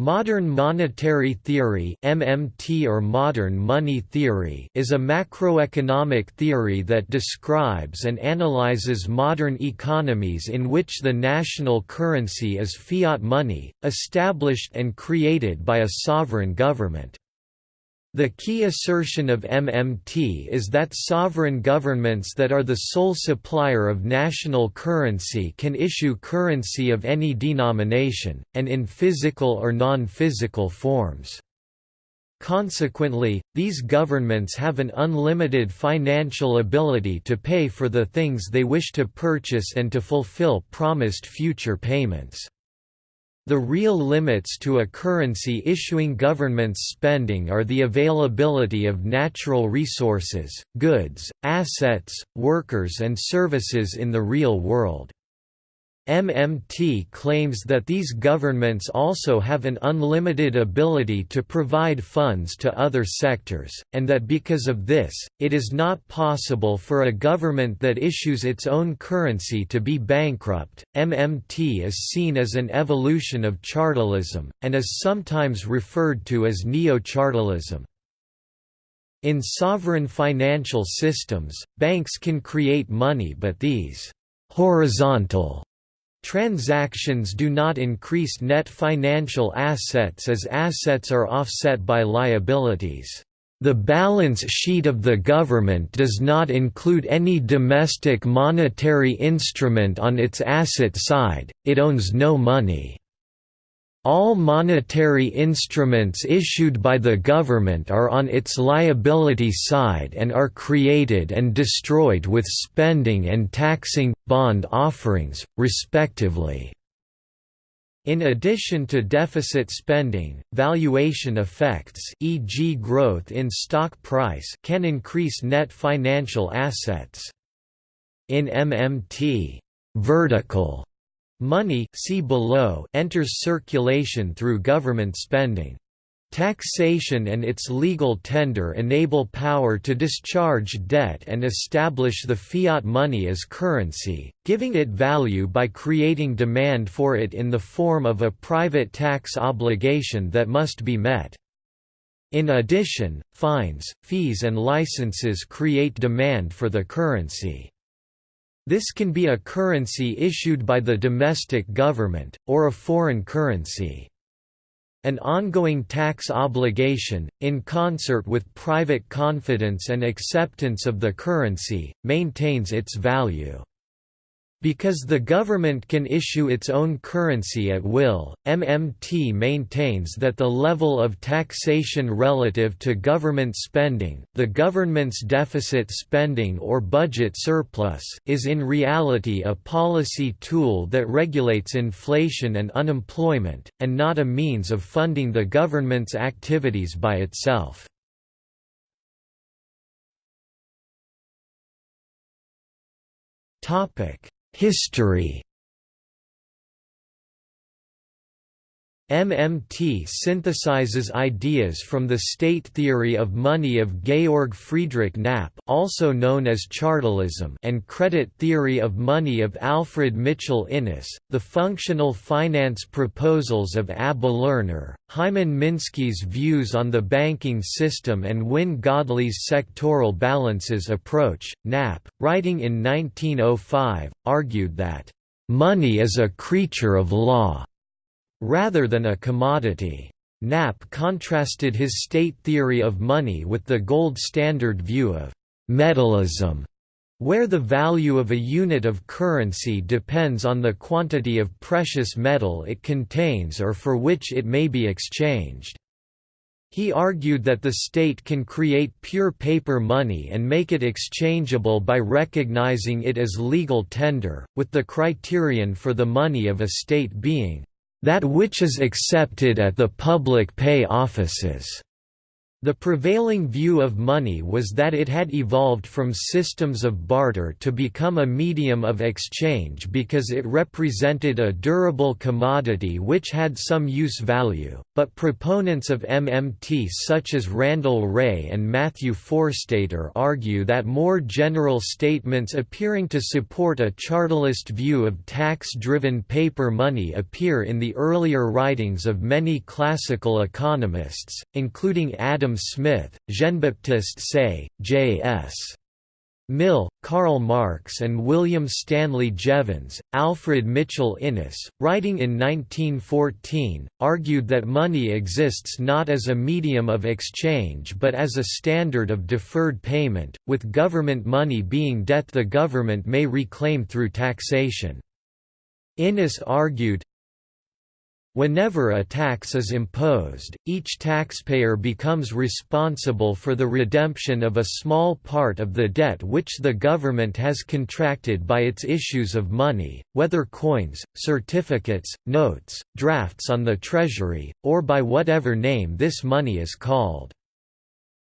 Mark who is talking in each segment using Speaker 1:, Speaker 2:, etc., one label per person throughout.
Speaker 1: Modern monetary theory (MMT or modern money theory) is a macroeconomic theory that describes and analyzes modern economies in which the national currency is fiat money, established and created by a sovereign government. The key assertion of MMT is that sovereign governments that are the sole supplier of national currency can issue currency of any denomination, and in physical or non-physical forms. Consequently, these governments have an unlimited financial ability to pay for the things they wish to purchase and to fulfill promised future payments. The real limits to a currency issuing government's spending are the availability of natural resources, goods, assets, workers and services in the real world. MMT claims that these governments also have an unlimited ability to provide funds to other sectors, and that because of this, it is not possible for a government that issues its own currency to be bankrupt. MMT is seen as an evolution of chartalism, and is sometimes referred to as neo-chartalism. In sovereign financial systems, banks can create money but these horizontal Transactions do not increase net financial assets as assets are offset by liabilities. The balance sheet of the government does not include any domestic monetary instrument on its asset side, it owns no money. All monetary instruments issued by the government are on its liability side and are created and destroyed with spending and taxing, bond offerings, respectively. In addition to deficit spending, valuation effects e.g. growth in stock price can increase net financial assets. In MMT vertical Money see below enters circulation through government spending. Taxation and its legal tender enable power to discharge debt and establish the fiat money as currency, giving it value by creating demand for it in the form of a private tax obligation that must be met. In addition, fines, fees and licenses create demand for the currency. This can be a currency issued by the domestic government, or a foreign currency. An ongoing tax obligation, in concert with private confidence and acceptance of the currency, maintains its value. Because the government can issue its own currency at will, MMT maintains that the level of taxation relative to government spending the government's deficit spending or budget surplus is in reality a policy tool that regulates inflation and unemployment, and not a means of funding the government's activities by itself. Topic History MMT synthesizes ideas from the state theory of money of Georg Friedrich Knapp also known as Chartalism and credit theory of money of Alfred Mitchell Innes, the functional finance proposals of Abba Lerner, Hyman Minsky's views on the banking system and Wynne Godley's sectoral balances approach. Knapp, writing in 1905, argued that, "...money is a creature of law." Rather than a commodity. Knapp contrasted his state theory of money with the gold standard view of «metallism», where the value of a unit of currency depends on the quantity of precious metal it contains or for which it may be exchanged. He argued that the state can create pure paper money and make it exchangeable by recognizing it as legal tender, with the criterion for the money of a state being that which is accepted at the public pay offices. The prevailing view of money was that it had evolved from systems of barter to become a medium of exchange because it represented a durable commodity which had some use value, but proponents of MMT such as Randall Wray and Matthew Forstater argue that more general statements appearing to support a chartalist view of tax-driven paper money appear in the earlier writings of many classical economists, including Adam Smith, Jean-Baptiste Say, J.S. Mill, Karl Marx and William Stanley Jevons, Alfred Mitchell Innes, writing in 1914, argued that money exists not as a medium of exchange but as a standard of deferred payment, with government money being debt the government may reclaim through taxation. Innes argued, Whenever a tax is imposed, each taxpayer becomes responsible for the redemption of a small part of the debt which the government has contracted by its issues of money, whether coins, certificates, notes, drafts on the Treasury, or by whatever name this money is called.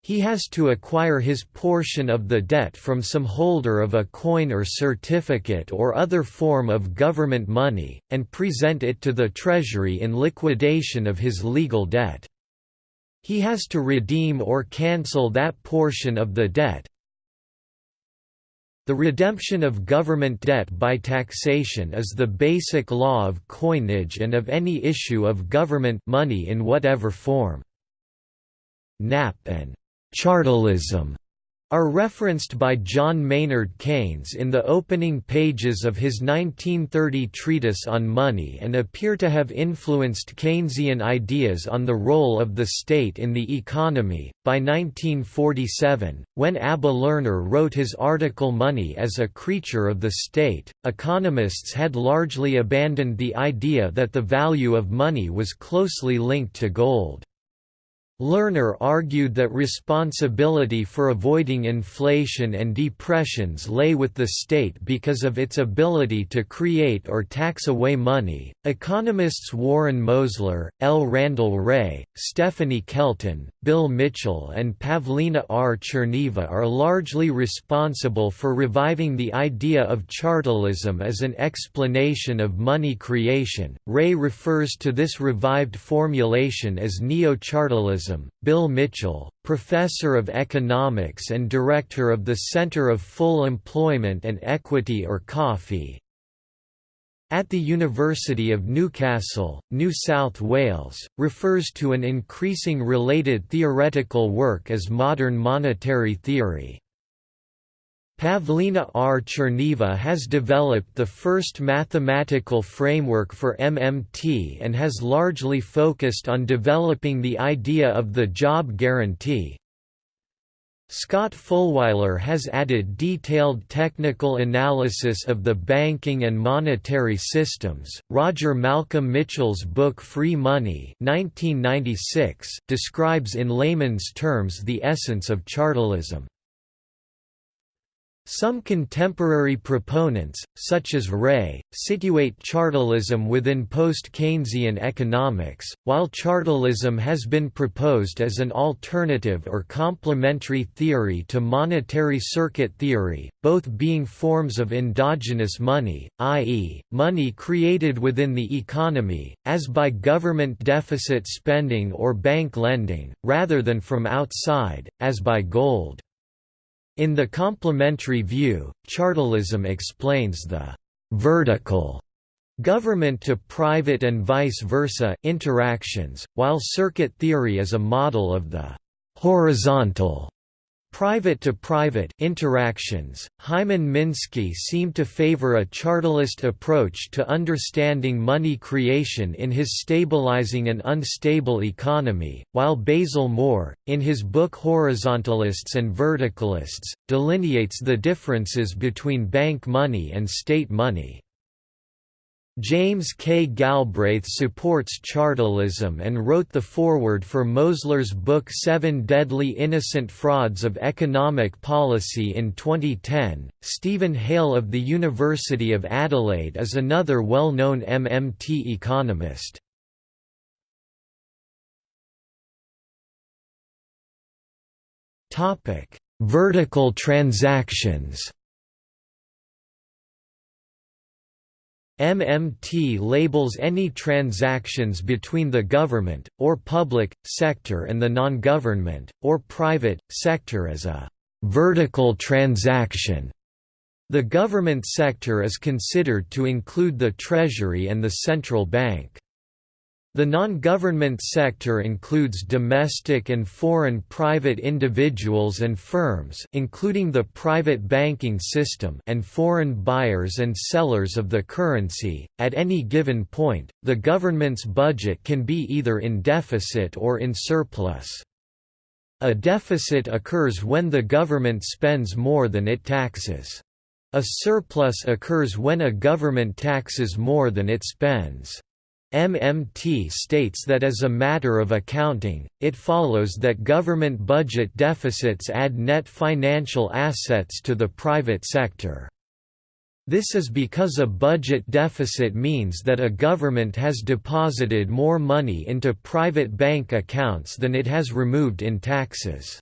Speaker 1: He has to acquire his portion of the debt from some holder of a coin or certificate or other form of government money, and present it to the Treasury in liquidation of his legal debt. He has to redeem or cancel that portion of the debt, the redemption of government debt by taxation is the basic law of coinage and of any issue of government money in whatever form. Knapp and Chartalism are referenced by John Maynard Keynes in the opening pages of his 1930 treatise on money and appear to have influenced Keynesian ideas on the role of the state in the economy. By 1947, when Abba Lerner wrote his article Money as a Creature of the State, economists had largely abandoned the idea that the value of money was closely linked to gold. Lerner argued that responsibility for avoiding inflation and depressions lay with the state because of its ability to create or tax away money. Economists Warren Mosler, L. Randall Wray, Stephanie Kelton, Bill Mitchell, and Pavlina R. Tcherneva are largely responsible for reviving the idea of chartalism as an explanation of money creation. Wray refers to this revived formulation as Bill Mitchell, professor of economics and director of the Center of Full Employment and Equity or COFFEE, at the University of Newcastle, New South Wales, refers to an increasing related theoretical work as modern monetary theory. Pavlina R. Tcherneva has developed the first mathematical framework for MMT and has largely focused on developing the idea of the job guarantee. Scott Fullwiler has added detailed technical analysis of the banking and monetary systems. Roger Malcolm Mitchell's book Free Money (1996) describes in layman's terms the essence of chartalism. Some contemporary proponents, such as Wray, situate chartalism within post-Keynesian economics, while chartalism has been proposed as an alternative or complementary theory to monetary circuit theory, both being forms of endogenous money, i.e., money created within the economy, as by government deficit spending or bank lending, rather than from outside, as by gold. In the complementary view, chartalism explains the «vertical» government to private and vice versa interactions, while circuit theory is a model of the «horizontal» Private-to-private interactions, Hyman Minsky seemed to favor a chartalist approach to understanding money creation in his Stabilizing an Unstable Economy, while Basil Moore, in his book Horizontalists and Verticalists, delineates the differences between bank money and state money. James K. Galbraith supports chartalism and wrote the foreword for Mosler's book Seven Deadly Innocent Frauds of Economic Policy in 2010. Steven Hail of the University of Adelaide is another well known MMT economist. Vertical transactions MMT labels any transactions between the government, or public, sector and the non-government, or private, sector as a «vertical transaction». The government sector is considered to include the Treasury and the central bank. The non-government sector includes domestic and foreign private individuals and firms including the private banking system and foreign buyers and sellers of the currency. At any given point, the government's budget can be either in deficit or in surplus. A deficit occurs when the government spends more than it taxes. A surplus occurs when a government taxes more than it spends. MMT states that as a matter of accounting, it follows that government budget deficits add net financial assets to the private sector. This is because a budget deficit means that a government has deposited more money into private bank accounts than it has removed in taxes.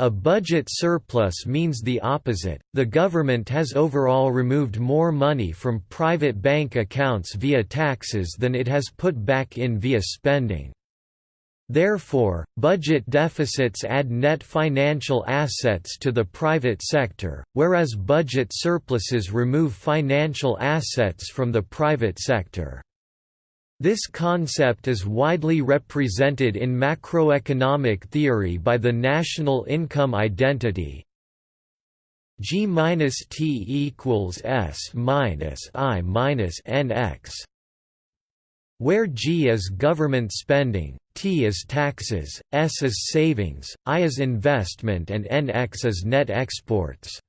Speaker 1: A budget surplus means the opposite, the government has overall removed more money from private bank accounts via taxes than it has put back in via spending. Therefore, budget deficits add net financial assets to the private sector, whereas budget surpluses remove financial assets from the private sector. This concept is widely represented in macroeconomic theory by the national income identity G minus T equals S minus I minus NX where G is government spending, T is taxes, S is savings, I is investment and NX is net exports.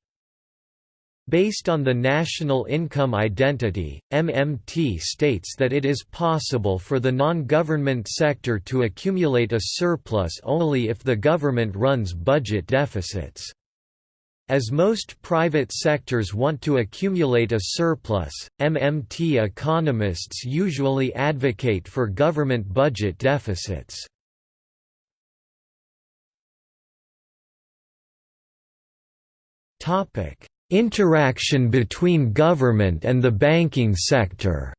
Speaker 1: Based on the national income identity, MMT states that it is possible for the non-government sector to accumulate a surplus only if the government runs budget deficits. As most private sectors want to accumulate a surplus, MMT economists usually advocate for government budget deficits. Topic Interaction between government and the banking sector.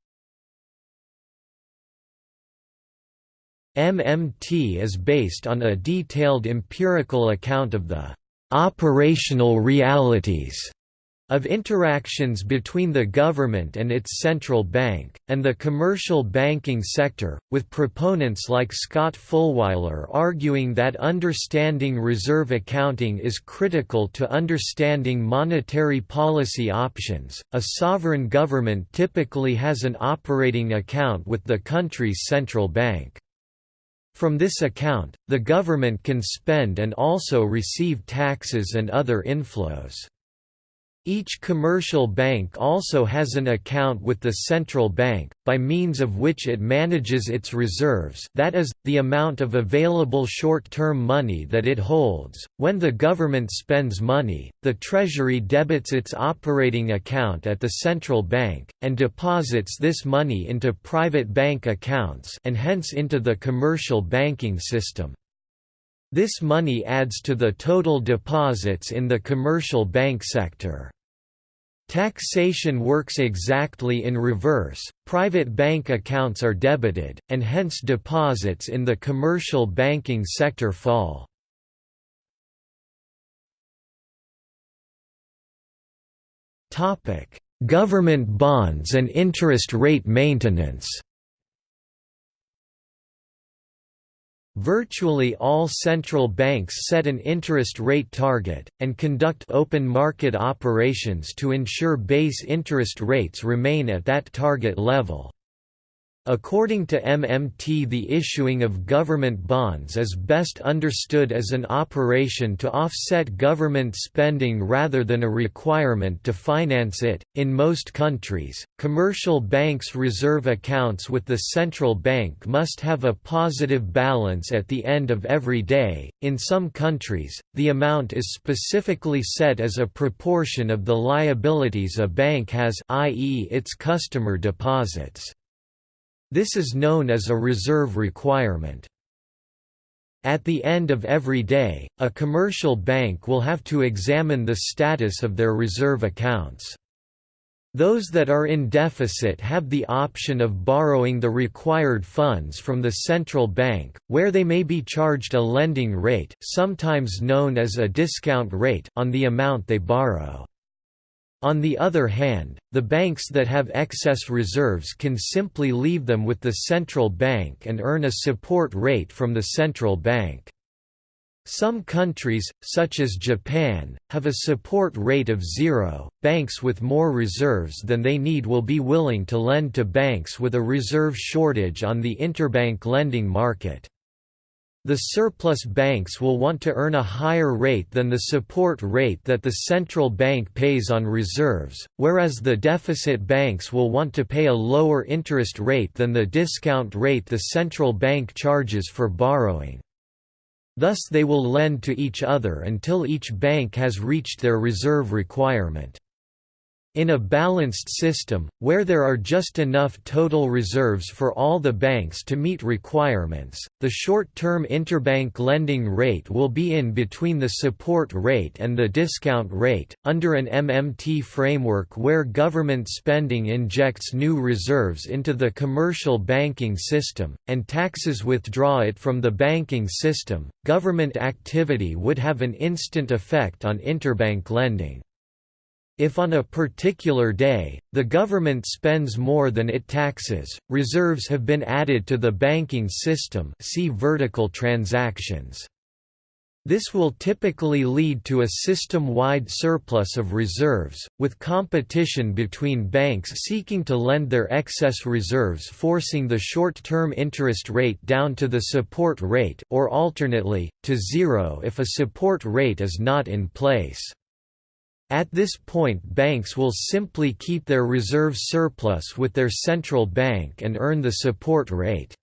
Speaker 1: MMT is based on a detailed empirical account of the operational realities of interactions between the government and its central bank, and the commercial banking sector, with proponents like Scott Fullwiler arguing that understanding reserve accounting is critical to understanding monetary policy options. A sovereign government typically has an operating account with the country's central bank. From this account, the government can spend and also receive taxes and other inflows. Each commercial bank also has an account with the central bank, by means of which it manages its reserves that is, the amount of available short-term money that it holds. When the government spends money, the Treasury debits its operating account at the central bank, and deposits this money into private bank accounts and hence into the commercial banking system. This money adds to the total deposits in the commercial bank sector. Taxation works exactly in reverse, private bank accounts are debited, and hence deposits in the commercial banking sector fall. Government bonds and interest rate maintenance Virtually all central banks set an interest rate target, and conduct open market operations to ensure base interest rates remain at that target level. According to MMT the issuing of government bonds is best understood as an operation to offset government spending rather than a requirement to finance it. In most countries, commercial banks' reserve accounts with the central bank must have a positive balance at the end of every day. In some countries, the amount is specifically set as a proportion of the liabilities a bank has, i.e., its customer deposits. This is known as a reserve requirement. At the end of every day, a commercial bank will have to examine the status of their reserve accounts. Those that are in deficit have the option of borrowing the required funds from the central bank, where they may be charged a lending rate sometimes known as a discount rate on the amount they borrow. On the other hand, the banks that have excess reserves can simply leave them with the central bank and earn a support rate from the central bank. Some countries, such as Japan, have a support rate of zero. Banks with more reserves than they need will be willing to lend to banks with a reserve shortage on the interbank lending market. The surplus banks will want to earn a higher rate than the support rate that the central bank pays on reserves, whereas the deficit banks will want to pay a lower interest rate than the discount rate the central bank charges for borrowing. Thus they will lend to each other until each bank has reached their reserve requirement. In a balanced system, where there are just enough total reserves for all the banks to meet requirements, the short-term interbank lending rate will be in between the support rate and the discount rate. Under an MMT framework where government spending injects new reserves into the commercial banking system, and taxes withdraw it from the banking system, government activity would have an instant effect on interbank lending. If on a particular day, the government spends more than it taxes, reserves have been added to the banking system see vertical transactions. This will typically lead to a system-wide surplus of reserves, with competition between banks seeking to lend their excess reserves forcing the short-term interest rate down to the support rate or alternately, to zero if a support rate is not in place. At this point banks will simply keep their reserve surplus with their central bank and earn the support rate.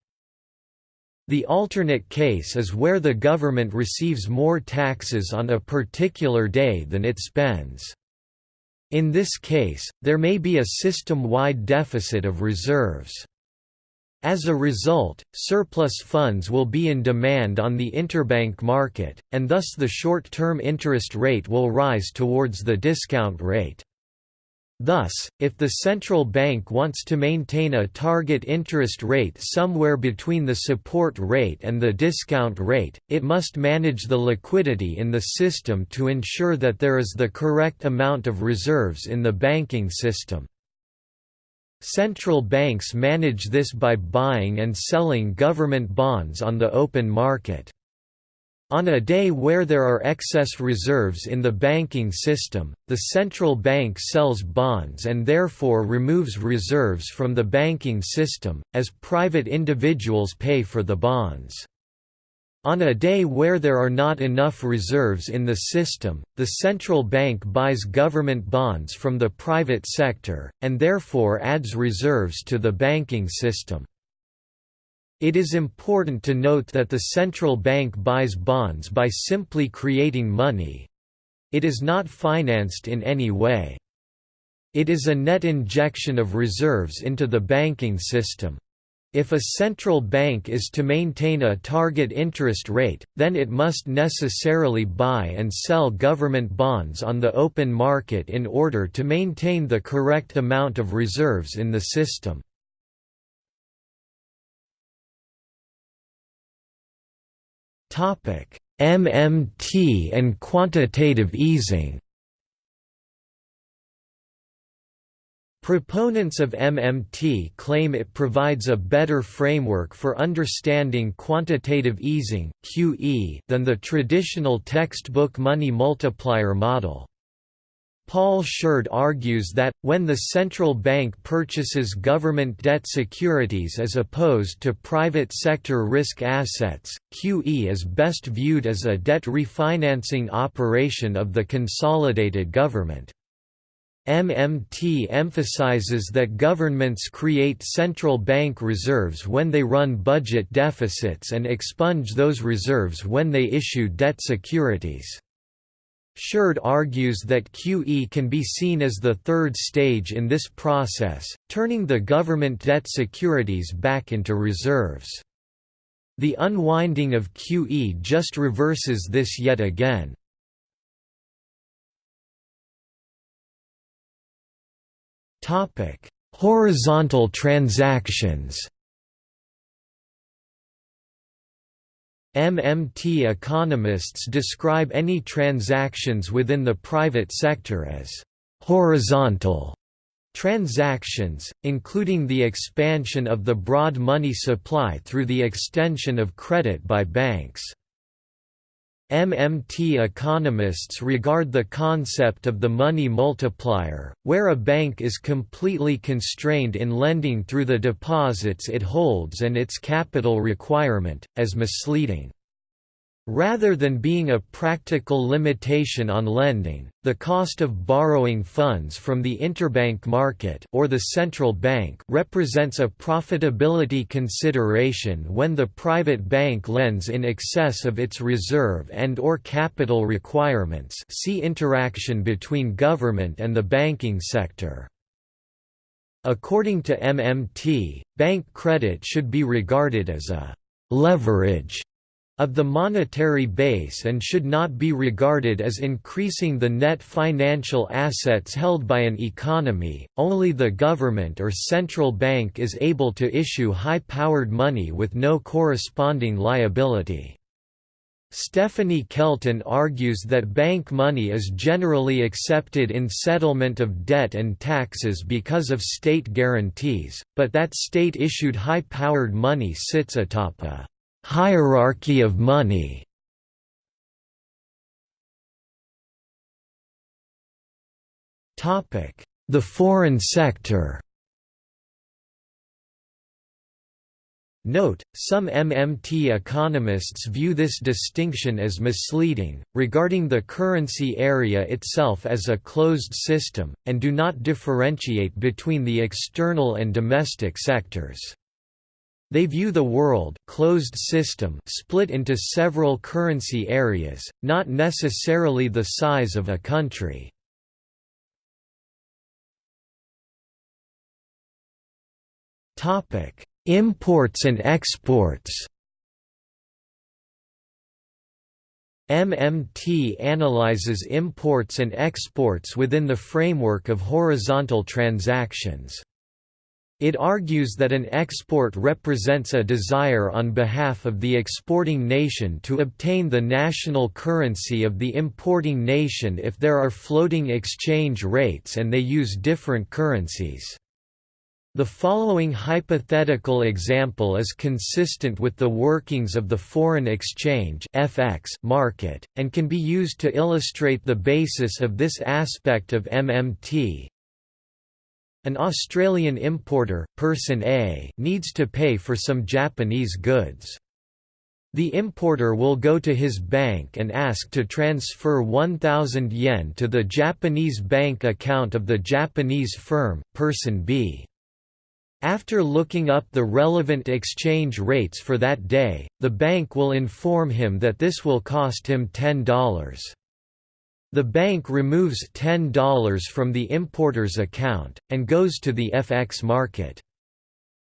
Speaker 1: The alternate case is where the government receives more taxes on a particular day than it spends. In this case, there may be a system-wide deficit of reserves. As a result, surplus funds will be in demand on the interbank market, and thus the short-term interest rate will rise towards the discount rate. Thus, if the central bank wants to maintain a target interest rate somewhere between the support rate and the discount rate, it must manage the liquidity in the system to ensure that there is the correct amount of reserves in the banking system. Central banks manage this by buying and selling government bonds on the open market. On a day where there are excess reserves in the banking system, the central bank sells bonds and therefore removes reserves from the banking system, as private individuals pay for the bonds. On a day where there are not enough reserves in the system, the central bank buys government bonds from the private sector, and therefore adds reserves to the banking system. It is important to note that the central bank buys bonds by simply creating money. It is not financed in any way. It is a net injection of reserves into the banking system. If a central bank is to maintain a target interest rate, then it must necessarily buy and sell government bonds on the open market in order to maintain the correct amount of reserves in the system. MMT and quantitative easing Proponents of MMT claim it provides a better framework for understanding quantitative easing (QE) than the traditional textbook money multiplier model. Paul Sheard argues that, when the central bank purchases government debt securities as opposed to private sector risk assets, QE is best viewed as a debt refinancing operation of the consolidated government. MMT emphasizes that governments create central bank reserves when they run budget deficits and expunge those reserves when they issue debt securities. Sheard argues that QE can be seen as the third stage in this process, turning the government debt securities back into reserves. The unwinding of QE just reverses this yet again. Horizontal transactions MMT economists describe any transactions within the private sector as horizontal transactions, including the expansion of the broad money supply through the extension of credit by banks. MMT economists regard the concept of the money multiplier, where a bank is completely constrained in lending through the deposits it holds and its capital requirement, as misleading. Rather than being a practical limitation on lending, the cost of borrowing funds from the interbank market or the central bank represents a profitability consideration when the private bank lends in excess of its reserve and or capital requirements see interaction between government and the banking sector. According to MMT, bank credit should be regarded as a «leverage» of the monetary base and should not be regarded as increasing the net financial assets held by an economy. Only the government or central bank is able to issue high-powered money with no corresponding liability. Stephanie Kelton argues that bank money is generally accepted in settlement of debt and taxes because of state guarantees, but that state-issued high-powered money sits atop a Hierarchy of money. The foreign sector. Note, some MMT economists view this distinction as misleading, regarding the currency area itself as a closed system, and do not differentiate between the external and domestic sectors. They view the world closed system split into several currency areas, not necessarily the size of a country. Imports and exports MMT analyzes imports and exports within the framework of horizontal transactions. It argues that an export represents a desire on behalf of the exporting nation to obtain the national currency of the importing nation if there are floating exchange rates and they use different currencies. The following hypothetical example is consistent with the workings of the foreign exchange (FX) market and can be used to illustrate the basis of this aspect of MMT. An Australian importer, person A, needs to pay for some Japanese goods. The importer will go to his bank and ask to transfer 1000 yen to the Japanese bank account of the Japanese firm, person B. After looking up the relevant exchange rates for that day, the bank will inform him that this will cost him $10. The bank removes $10 from the importer's account, and goes to the FX market.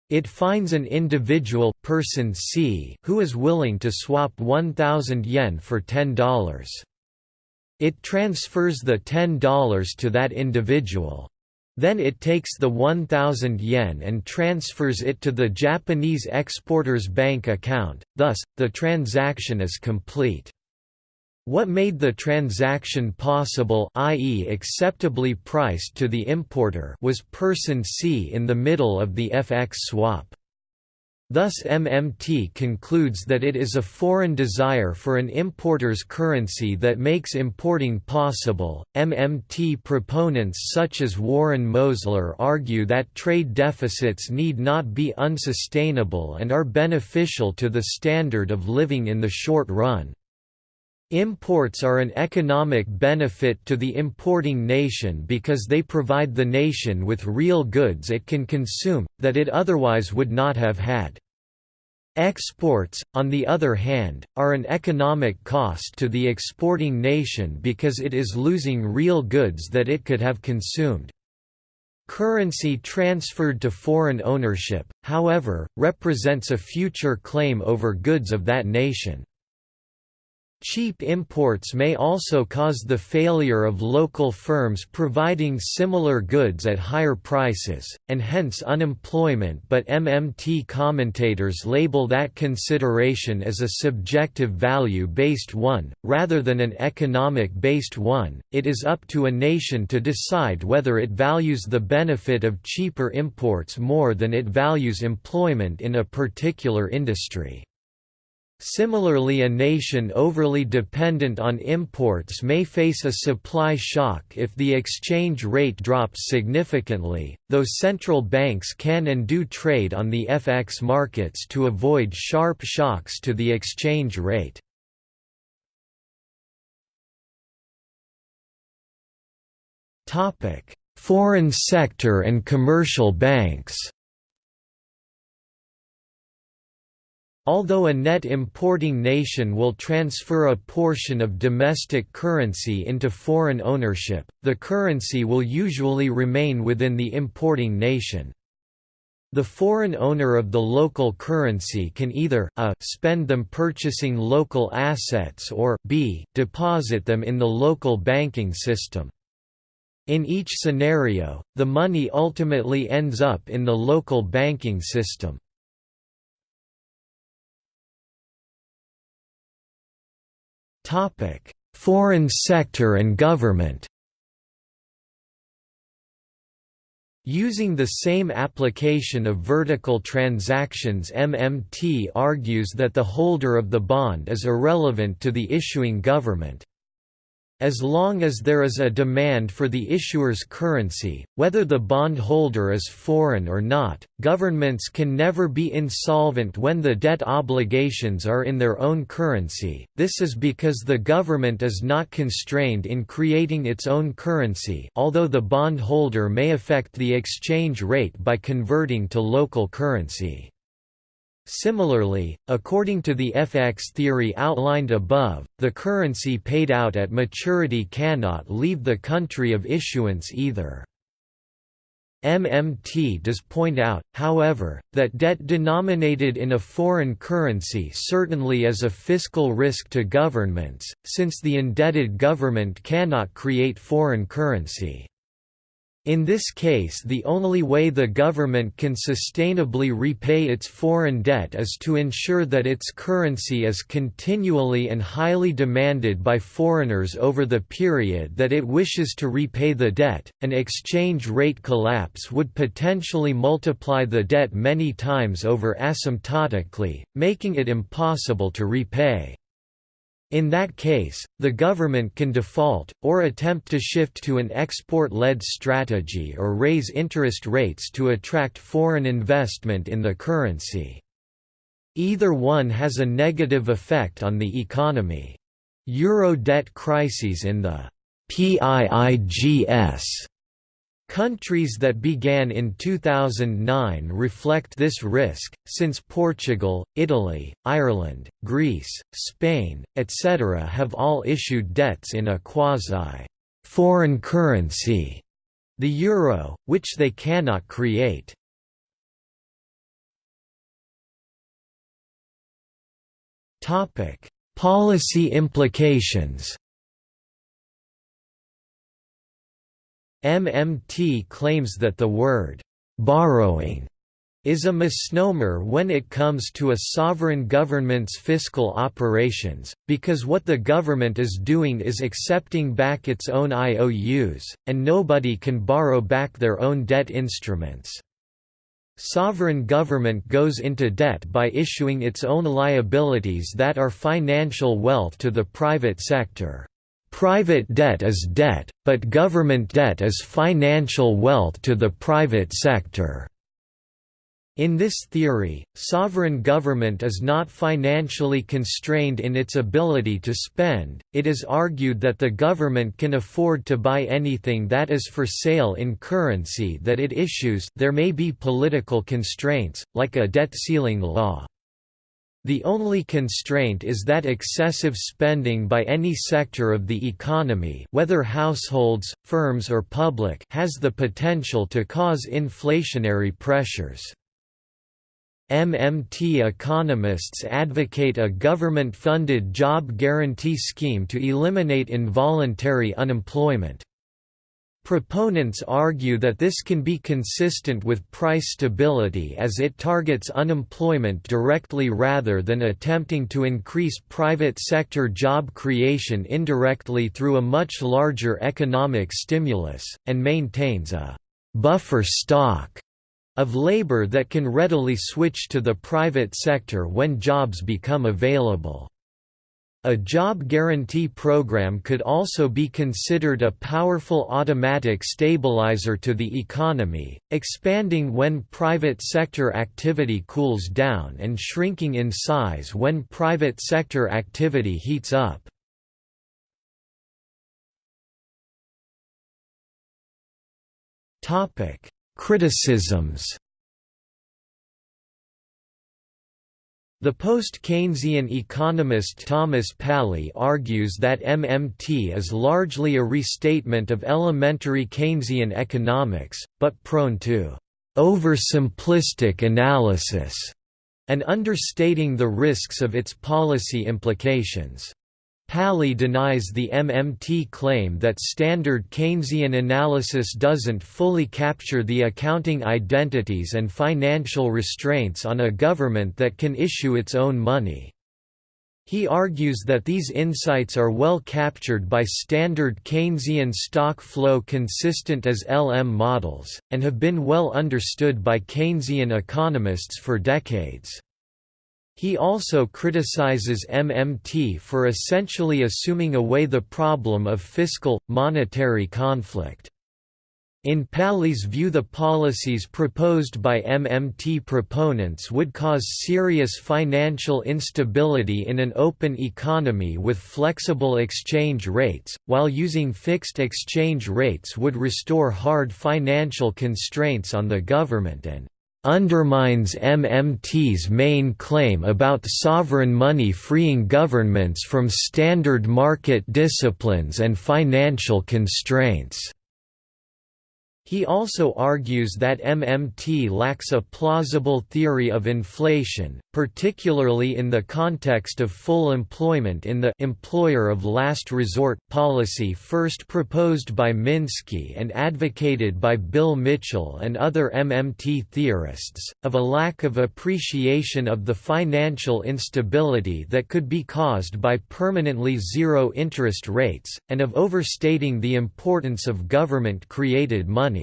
Speaker 1: It finds an individual, person C, who is willing to swap 1,000 yen for $10. It transfers the $10 to that individual. Then it takes the 1,000 yen and transfers it to the Japanese exporter's bank account, thus, the transaction is complete. What made the transaction possible i.e. acceptably priced to the importer was person C in the middle of the FX swap. Thus MMT concludes that it is a foreign desire for an importer's currency that makes importing possible. MMT proponents such as Warren Mosler argue that trade deficits need not be unsustainable and are beneficial to the standard of living in the short run. Imports are an economic benefit to the importing nation because they provide the nation with real goods it can consume, that it otherwise would not have had. Exports, on the other hand, are an economic cost to the exporting nation because it is losing real goods that it could have consumed. Currency transferred to foreign ownership, however, represents a future claim over goods of that nation. Cheap imports may also cause the failure of local firms providing similar goods at higher prices, and hence unemployment but MMT commentators label that consideration as a subjective value-based one, rather than an economic-based one, it is up to a nation to decide whether it values the benefit of cheaper imports more than it values employment in a particular industry. Similarly a nation overly dependent on imports may face a supply shock if the exchange rate drops significantly, though central banks can and do trade on the FX markets to avoid sharp shocks to the exchange rate. Foreign sector and commercial banks Although a net importing nation will transfer a portion of domestic currency into foreign ownership, the currency will usually remain within the importing nation. The foreign owner of the local currency can either a spend them purchasing local assets or b deposit them in the local banking system. In each scenario, the money ultimately ends up in the local banking system. Topic: Foreign sector and government. Using the same application of vertical transactions MMT argues that the holder of the bond is irrelevant to the issuing government. As long as there is a demand for the issuer's currency, whether the bondholder is foreign or not, governments can never be insolvent when the debt obligations are in their own currency. This is because the government is not constrained in creating its own currency, although the bondholder may affect the exchange rate by converting to local currency. Similarly, according to the FX theory outlined above, the currency paid out at maturity cannot leave the country of issuance either. MMT does point out, however, that debt denominated in a foreign currency certainly is a fiscal risk to governments, since the indebted government cannot create foreign currency. In this case the only way the government can sustainably repay its foreign debt is to ensure that its currency is continually and highly demanded by foreigners over the period that it wishes to repay the debt. An exchange rate collapse would potentially multiply the debt many times over asymptotically, making it impossible to repay. In that case, the government can default, or attempt to shift to an export-led strategy or raise interest rates to attract foreign investment in the currency. Either one has a negative effect on the economy. Euro debt crises in the PIIGS Countries that began in 2009 reflect this risk, since Portugal, Italy, Ireland, Greece, Spain, etc. have all issued debts in a quasi-foreign currency, the euro, which they cannot create. Policy implications MMT claims that the word «borrowing» is a misnomer when it comes to a sovereign government's fiscal operations, because what the government is doing is accepting back its own IOUs, and nobody can borrow back their own debt instruments. Sovereign government goes into debt by issuing its own liabilities that are financial wealth to the private sector. Private debt is debt, but government debt is financial wealth to the private sector. In this theory, sovereign government is not financially constrained in its ability to spend, it is argued that the government can afford to buy anything that is for sale in currency that it issues there may be political constraints, like a debt ceiling law. The only constraint is that excessive spending by any sector of the economy whether households, firms or public has the potential to cause inflationary pressures. MMT economists advocate a government-funded job guarantee scheme to eliminate involuntary unemployment. Proponents argue that this can be consistent with price stability as it targets unemployment directly rather than attempting to increase private sector job creation indirectly through a much larger economic stimulus, and maintains a «buffer stock» of labor that can readily switch to the private sector when jobs become available. A job guarantee program could also be considered a powerful automatic stabilizer to the economy, expanding when private sector activity cools down and shrinking in size when private sector activity heats up. Criticisms The post-Keynesian economist Thomas Palley argues that MMT is largely a restatement of elementary Keynesian economics, but prone to oversimplistic analysis and understating the risks of its policy implications. Palley denies the MMT claim that standard Keynesian analysis doesn't fully capture the accounting identities and financial restraints on a government that can issue its own money. He argues that these insights are well captured by standard Keynesian stock flow consistent IS-LM models, and have been well understood by Keynesian economists for decades. He also criticizes MMT for essentially assuming away the problem of fiscal, monetary conflict. In Palley's view the policies proposed by MMT proponents would cause serious financial instability in an open economy with flexible exchange rates, while using fixed exchange rates would restore hard financial constraints on the government and undermines MMT's main claim about sovereign money freeing governments from standard market disciplines and financial constraints. He also argues that MMT lacks a plausible theory of inflation, particularly in the context of full employment in the employer of last resort policy first proposed by Minsky and advocated by Bill Mitchell and other MMT theorists, of a lack of appreciation of the financial instability that could be caused by permanently zero interest rates, and of overstating the importance of government-created money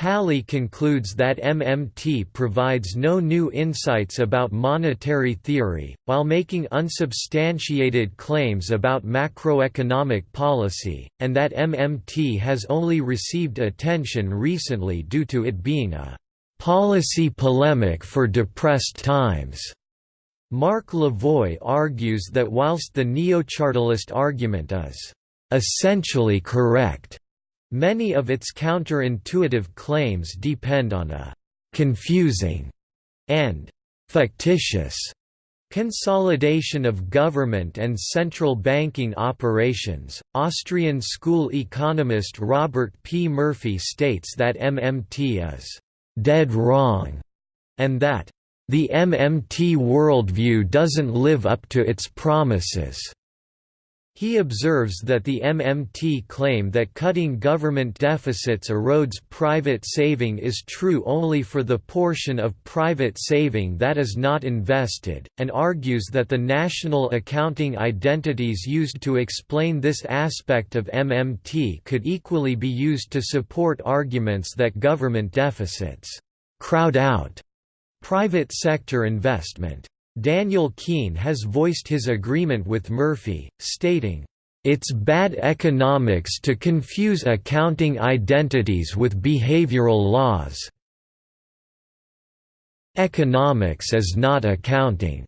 Speaker 1: Palley concludes that MMT provides no new insights about monetary theory, while making unsubstantiated claims about macroeconomic policy, and that MMT has only received attention recently due to it being a policy polemic for depressed times. Marc Lavoie argues that whilst the neo-chartalist argument is essentially correct, Many of its counterintuitive claims depend on a «confusing» and «factitious» Consolidation of government and central banking operations. Austrian school economist Robert P. Murphy states that MMT is dead wrong and that the MMT worldview doesn't live up to its promises. He observes that the MMT claim that cutting government deficits erodes private saving is true only for the portion of private saving that is not invested, and argues that the national accounting identities used to explain this aspect of MMT could equally be used to support arguments that government deficits crowd out private sector investment. Daniel Kuehn has voiced his agreement with Murphy, stating, "...it's bad economics to confuse accounting identities with behavioral laws. Economics is not accounting."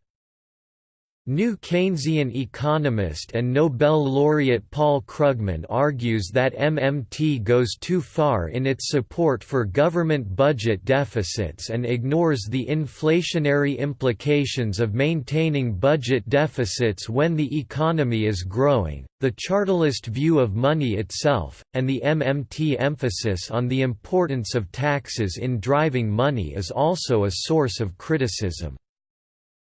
Speaker 1: New Keynesian economist and Nobel laureate Paul Krugman argues that MMT goes too far in its support for government budget deficits and ignores the inflationary implications of maintaining budget deficits when the economy is growing, the chartalist view of money itself, and the MMT emphasis on the importance of taxes in driving money is also a source of criticism.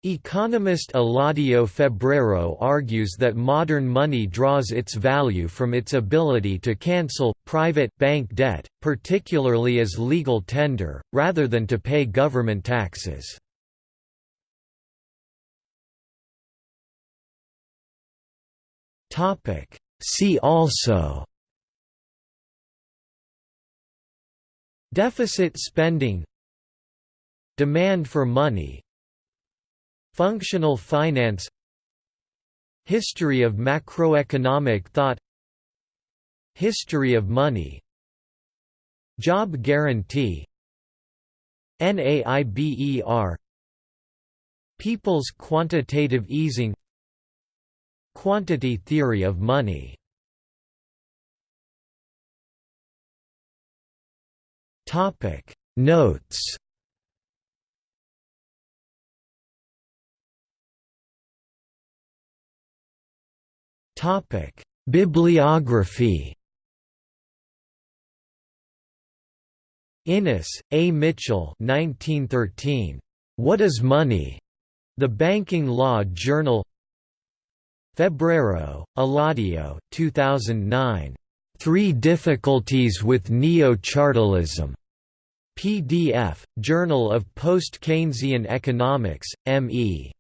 Speaker 1: Economist Eladio Febrero argues that modern money draws its value from its ability to cancel, private bank debt, particularly as legal tender, rather than to pay government taxes. See also Deficit spending Demand for money Functional finance History of macroeconomic thought History of money Job guarantee NAIRU People's quantitative easing Quantity theory of money. Notes Bibliography. Innes, A. Mitchell 1913. What is Money? The Banking Law Journal Febrero, Eladio 2009. Three Difficulties with Neo-Chartalism. PDF, Journal of Post-Keynesian Economics, M.E.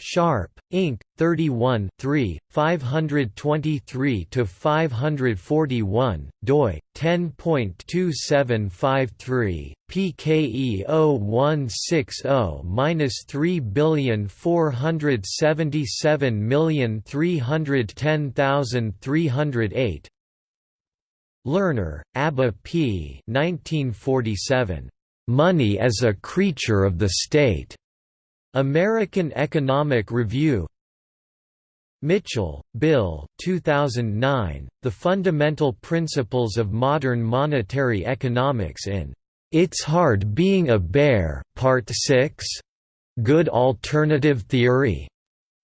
Speaker 1: Sharpe, Inc., 31 523–541, doi, 10.2753, PKE 0160-347310308 Lerner, Abba P. 1947. Money as a Creature of the State. American Economic Review Mitchell, Bill 2009, The Fundamental Principles of Modern Monetary Economics in It's Hard Being a Bear, Part 6? Good Alternative Theory?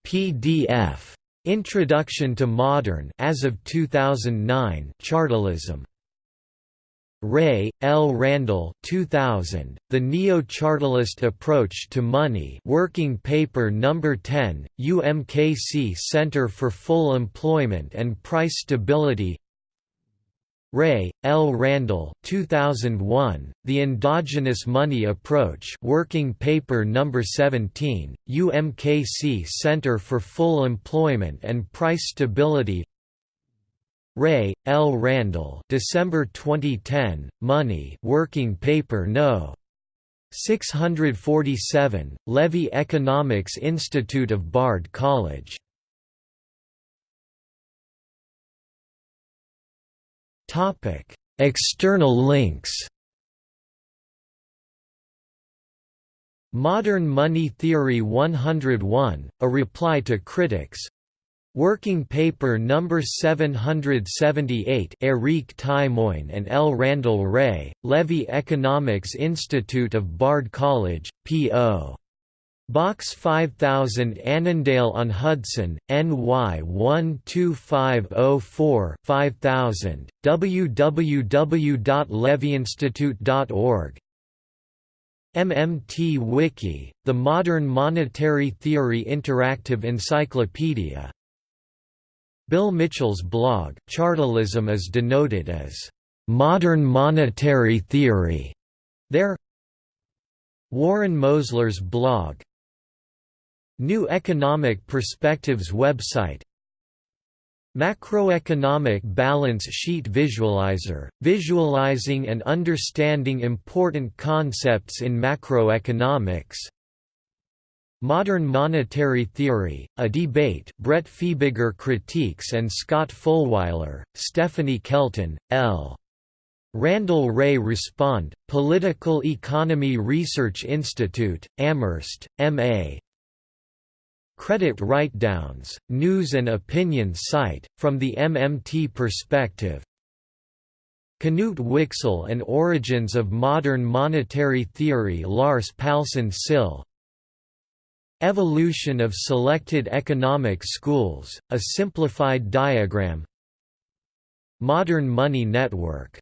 Speaker 1: PDF. Introduction to Modern as of 2009 Chartalism. Wray, L. Randall 2000, The Neo-Chartalist Approach to Money Working Paper No. 10, UMKC Center for Full Employment and Price Stability Wray, L. Randall 2001, The Endogenous Money Approach Working Paper No. 17, UMKC Center for Full Employment and Price Stability Wray, L. Randall December 2010, Money Working Paper No. 647, Levy Economics Institute of Bard College External links Modern Money Theory 101, a reply to critics Working Paper No. 778 Eric Tymoigne and L. Randall Wray, Levy Economics Institute of Bard College, P.O. Box 5000 Annandale-on-Hudson, NY 12504 5000, www.levyinstitute.org MMT Wiki, the Modern Monetary Theory Interactive Encyclopedia Bill Mitchell's blog Chartalism is denoted as modern monetary theory. There Warren Mosler's blog New Economic Perspectives website Macroeconomic Balance Sheet Visualizer, visualizing and understanding important concepts in macroeconomics Modern Monetary Theory, A Debate Brett Fiebiger critiques and Scott Fullwiler, Stephanie Kelton, L. Randall Wray Respond, Political Economy Research Institute, Amherst, M.A. Credit Write-Downs, News and Opinion Site, From the MMT Perspective Knut Wicksell and Origins of Modern Monetary Theory Lars Palsson Syll Evolution of Selected Economic Schools, a simplified diagram. Modern Money Network